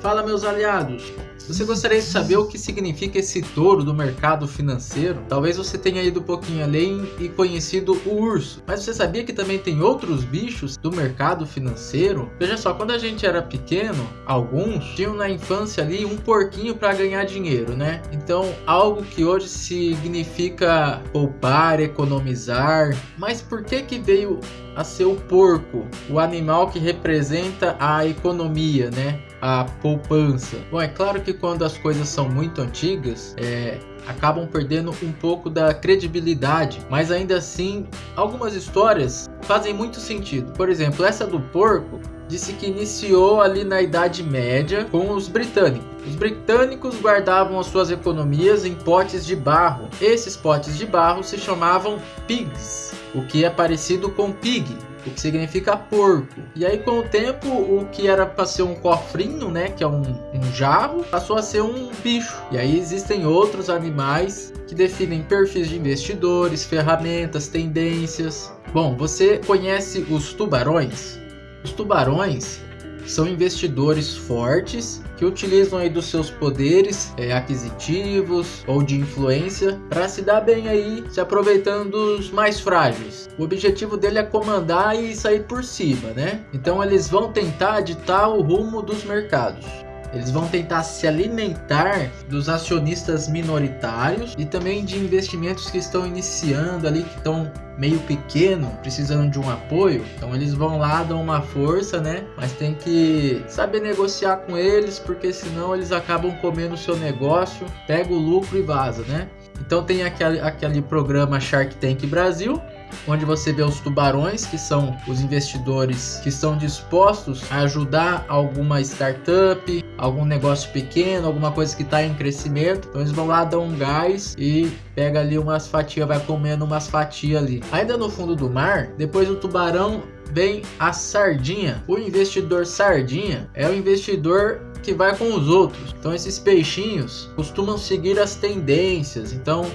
Fala meus aliados! Você gostaria de saber o que significa esse touro do mercado financeiro? Talvez você tenha ido um pouquinho além e conhecido o urso, mas você sabia que também tem outros bichos do mercado financeiro? Veja só, quando a gente era pequeno, alguns tinham na infância ali um porquinho para ganhar dinheiro, né? Então, algo que hoje significa poupar, economizar. Mas por que que veio a ser o porco, o animal que representa a economia, né? A poupança. Bom, é claro que quando as coisas são muito antigas, é, acabam perdendo um pouco da credibilidade, mas ainda assim, algumas histórias fazem muito sentido. Por exemplo, essa do porco disse que iniciou ali na Idade Média com os britânicos. Os britânicos guardavam as suas economias em potes de barro. Esses potes de barro se chamavam pigs, o que é parecido com pig, o que significa porco. E aí com o tempo, o que era para ser um cofrinho, né, que é um, um jarro, passou a ser um bicho. E aí existem outros animais que definem perfis de investidores, ferramentas, tendências. Bom, você conhece os tubarões? Os tubarões são investidores fortes que utilizam aí dos seus poderes é, aquisitivos ou de influência para se dar bem aí, se aproveitando dos mais frágeis. O objetivo dele é comandar e sair por cima, né? Então eles vão tentar ditar o rumo dos mercados. Eles vão tentar se alimentar dos acionistas minoritários e também de investimentos que estão iniciando ali, que estão meio pequeno, precisando de um apoio. Então eles vão lá, dão uma força, né? Mas tem que saber negociar com eles, porque senão eles acabam comendo o seu negócio, pega o lucro e vaza, né? Então tem aquele, aquele programa Shark Tank Brasil, onde você vê os tubarões, que são os investidores que estão dispostos a ajudar alguma startup, algum negócio pequeno, alguma coisa que está em crescimento. Então eles vão lá, dão um gás e pega ali umas fatias, vai comendo umas fatias ali. Ainda no fundo do mar, depois do tubarão vem a sardinha. O investidor sardinha é o investidor que vai com os outros. Então esses peixinhos costumam seguir as tendências. Então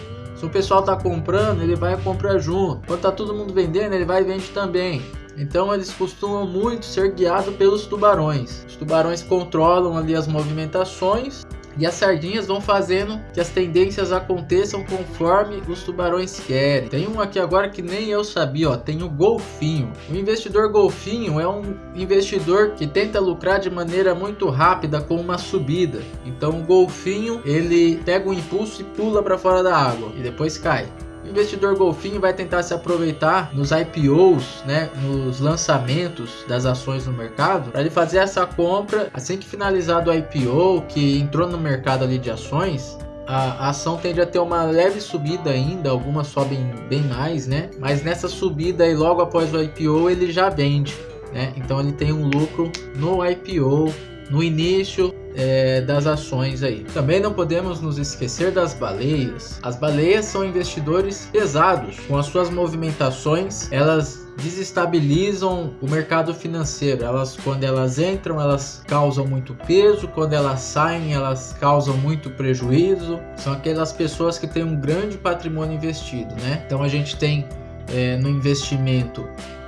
o pessoal tá comprando, ele vai comprar junto. Quando tá todo mundo vendendo, ele vai e vende também. Então eles costumam muito ser guiados pelos tubarões. Os tubarões controlam ali as movimentações e as sardinhas vão fazendo que as tendências aconteçam conforme os tubarões querem. Tem um aqui agora que nem eu sabia, ó, tem o golfinho. O investidor golfinho é um investidor que tenta lucrar de maneira muito rápida com uma subida. Então o golfinho, ele pega um impulso e pula para fora da água e depois cai. O investidor golfinho vai tentar se aproveitar nos IPOs, né, nos lançamentos das ações no mercado, para ele fazer essa compra assim que finalizado o IPO, que entrou no mercado ali de ações, a ação tende a ter uma leve subida ainda, algumas sobem bem mais, né? Mas nessa subida e logo após o IPO ele já vende, né? Então ele tem um lucro no IPO, no início é, das ações aí. Também não podemos nos esquecer das baleias. As baleias são investidores pesados. Com as suas movimentações, elas desestabilizam o mercado financeiro. Elas, quando elas entram, elas causam muito peso. Quando elas saem, elas causam muito prejuízo. São aquelas pessoas que têm um grande patrimônio investido, né? Então a gente tem é, no investimento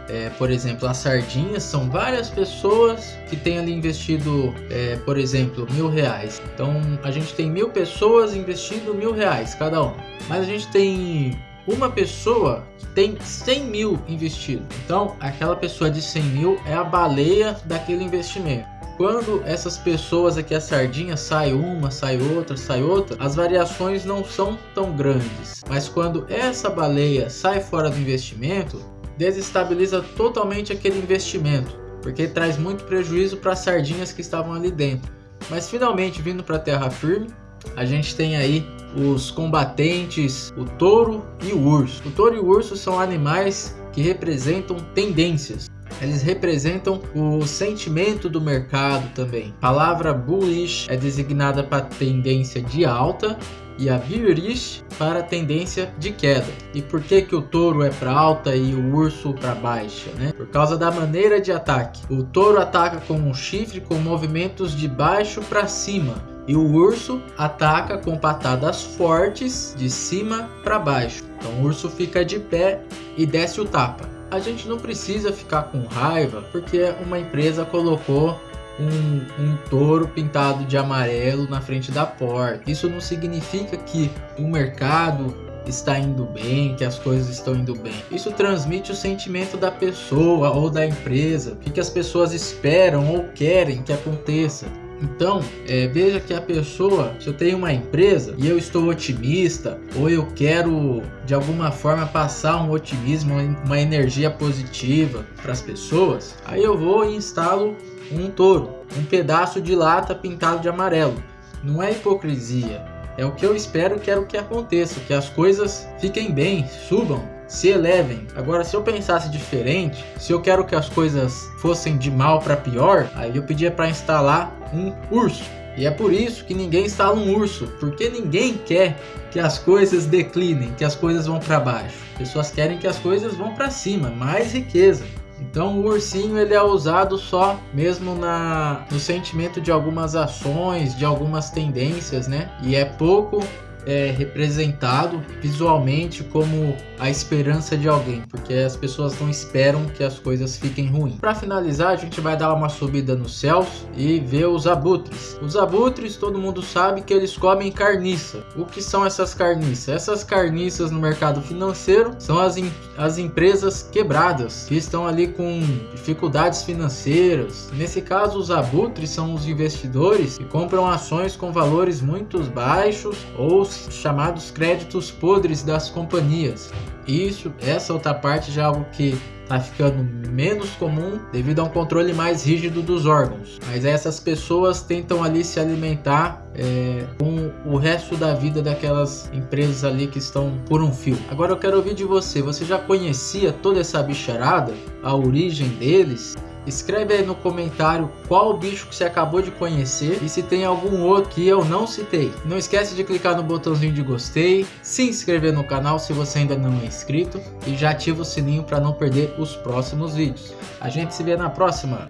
é, por exemplo, as sardinhas são várias pessoas que têm ali investido, é, por exemplo, mil reais. Então a gente tem mil pessoas investindo mil reais cada um. Mas a gente tem uma pessoa que tem 100 mil investido. Então aquela pessoa de 100 mil é a baleia daquele investimento. Quando essas pessoas aqui, a sardinha, sai uma, sai outra, sai outra, as variações não são tão grandes. Mas quando essa baleia sai fora do investimento, desestabiliza totalmente aquele investimento, porque traz muito prejuízo para as sardinhas que estavam ali dentro. Mas finalmente vindo para a terra firme, a gente tem aí os combatentes, o touro e o urso. O touro e o urso são animais que representam tendências. Eles representam o sentimento do mercado também. A palavra bullish é designada para tendência de alta e a Bearish para tendência de queda. E por que que o touro é para alta e o urso para baixa, né? Por causa da maneira de ataque. O touro ataca com um chifre com movimentos de baixo para cima. E o urso ataca com patadas fortes de cima para baixo. Então o urso fica de pé e desce o tapa. A gente não precisa ficar com raiva porque uma empresa colocou um, um touro pintado de amarelo na frente da porta. Isso não significa que o mercado está indo bem, que as coisas estão indo bem. Isso transmite o sentimento da pessoa ou da empresa, o que as pessoas esperam ou querem que aconteça. Então, é, veja que a pessoa, se eu tenho uma empresa e eu estou otimista, ou eu quero de alguma forma passar um otimismo, uma energia positiva para as pessoas, aí eu vou e instalo um touro, um pedaço de lata pintado de amarelo. Não é hipocrisia, é o que eu espero, quero que aconteça, que as coisas fiquem bem, subam se elevem. Agora, se eu pensasse diferente, se eu quero que as coisas fossem de mal para pior, aí eu pedia para instalar um urso. E é por isso que ninguém instala um urso, porque ninguém quer que as coisas declinem, que as coisas vão para baixo. Pessoas querem que as coisas vão para cima, mais riqueza. Então o ursinho ele é usado só mesmo na no sentimento de algumas ações, de algumas tendências, né? E é pouco é, representado visualmente como a esperança de alguém, porque as pessoas não esperam que as coisas fiquem ruins. Para finalizar, a gente vai dar uma subida nos céus e ver os abutres. Os abutres, todo mundo sabe que eles comem carniça. O que são essas carniças? Essas carniças no mercado financeiro são as, as empresas quebradas, que estão ali com dificuldades financeiras. Nesse caso, os abutres são os investidores que compram ações com valores muito baixos ou chamados créditos podres das companhias. Isso, essa outra parte já é algo que está ficando menos comum devido a um controle mais rígido dos órgãos. Mas essas pessoas tentam ali se alimentar é, com o resto da vida daquelas empresas ali que estão por um fio. Agora eu quero ouvir de você. Você já conhecia toda essa bicharada? A origem deles? Escreve aí no comentário qual bicho que você acabou de conhecer e se tem algum outro que eu não citei. Não esquece de clicar no botãozinho de gostei, se inscrever no canal se você ainda não é inscrito e já ativa o sininho para não perder os próximos vídeos. A gente se vê na próxima!